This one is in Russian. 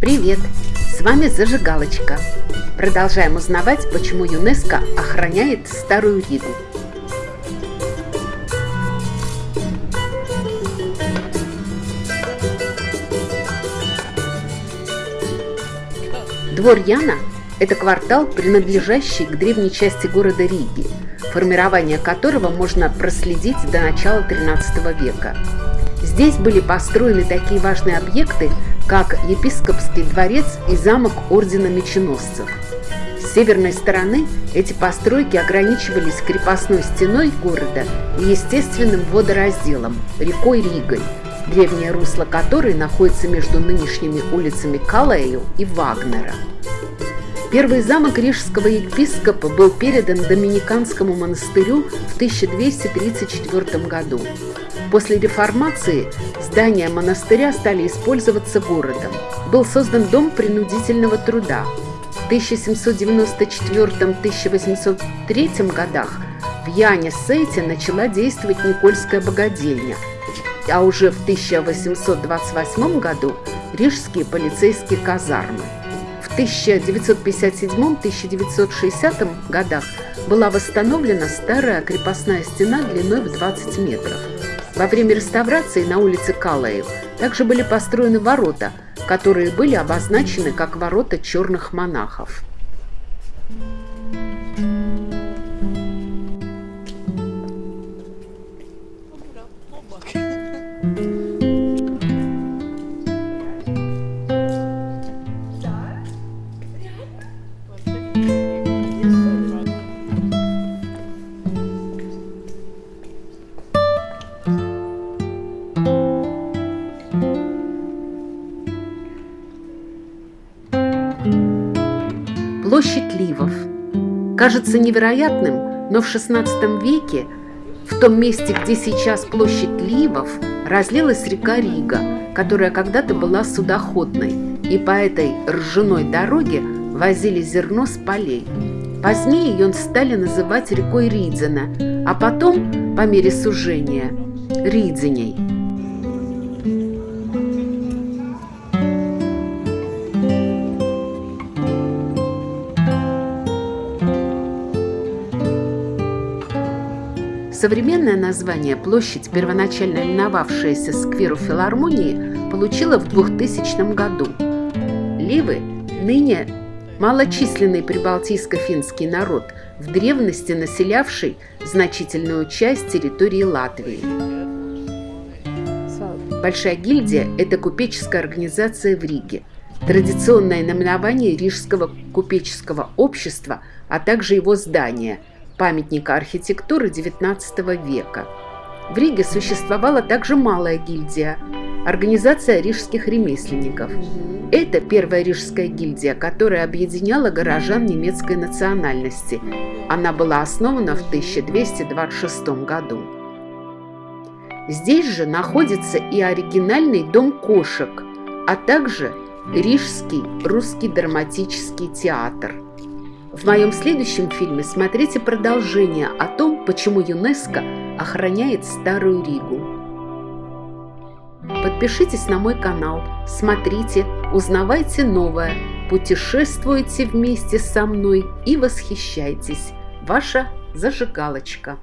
Привет! С вами Зажигалочка. Продолжаем узнавать, почему ЮНЕСКО охраняет Старую Ригу. Двор Яна – это квартал, принадлежащий к древней части города Риги, формирование которого можно проследить до начала XIII века. Здесь были построены такие важные объекты, как епископский дворец и замок Ордена Меченосцев. С северной стороны эти постройки ограничивались крепостной стеной города и естественным водоразделом – рекой Ригой, древнее русло которой находится между нынешними улицами Калею и Вагнера. Первый замок рижского епископа был передан Доминиканскому монастырю в 1234 году. После реформации здания монастыря стали использоваться городом. Был создан дом принудительного труда. В 1794-1803 годах в Яне-Сейте начала действовать Никольская богадельня, а уже в 1828 году Рижские полицейские казармы. В 1957-1960 годах была восстановлена старая крепостная стена длиной в 20 метров. Во время реставрации на улице Калаев также были построены ворота, которые были обозначены как ворота черных монахов. Площадь Ливов. Кажется невероятным, но в XVI веке в том месте, где сейчас площадь Ливов, разлилась река Рига, которая когда-то была судоходной, и по этой ржаной дороге возили зерно с полей. Позднее ее стали называть рекой Ридзена, а потом, по мере сужения, Ридзеней – Современное название площадь, первоначально именовавшаяся скверу филармонии, получила в 2000 году. Ливы ныне малочисленный прибалтийско-финский народ, в древности населявший значительную часть территории Латвии. Большая гильдия – это купеческая организация в Риге, традиционное наименование Рижского купеческого общества, а также его здания – памятника архитектуры XIX века. В Риге существовала также малая гильдия – Организация рижских ремесленников. Это первая рижская гильдия, которая объединяла горожан немецкой национальности. Она была основана в 1226 году. Здесь же находится и оригинальный дом кошек, а также Рижский русский драматический театр – в моем следующем фильме смотрите продолжение о том, почему ЮНЕСКО охраняет Старую Ригу. Подпишитесь на мой канал, смотрите, узнавайте новое, путешествуйте вместе со мной и восхищайтесь. Ваша зажигалочка.